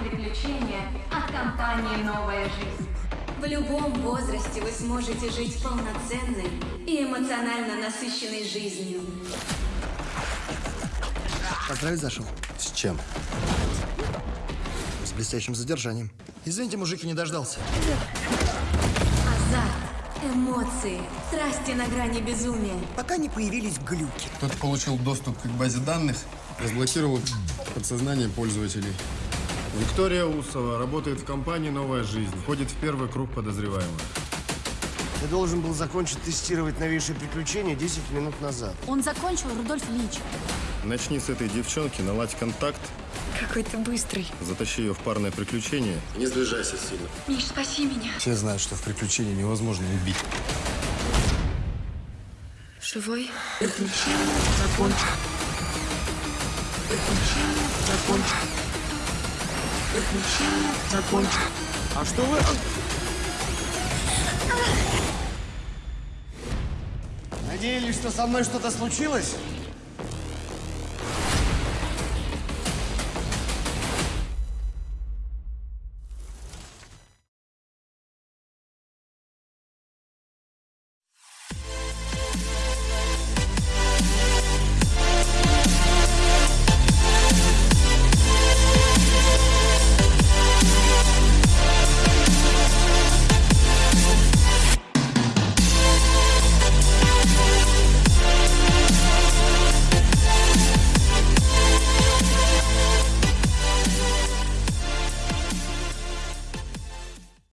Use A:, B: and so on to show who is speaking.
A: приключения от компании «Новая жизнь».
B: В любом возрасте вы сможете жить полноценной и эмоционально насыщенной жизнью.
C: Поздравить зашел.
D: С чем?
C: С блестящим задержанием. Извините, мужик, не дождался.
B: Азарт, эмоции, страсти на грани безумия.
E: Пока не появились глюки.
D: Кто-то получил доступ к базе данных, разблокировал подсознание пользователей.
F: Виктория Усова работает в компании «Новая жизнь». Входит в первый круг подозреваемых.
C: Я должен был закончить тестировать новейшие приключения 10 минут назад.
G: Он закончил, Рудольф Ильич.
F: Начни с этой девчонки, наладь контакт,
G: Какой ты быстрый.
F: затащи ее в парное приключение.
D: Не сближайся сильно.
G: Миш, спаси меня.
D: Все знают, что в приключении невозможно убить.
G: Живой?
C: А что вы... Надеялись, что со мной что-то случилось?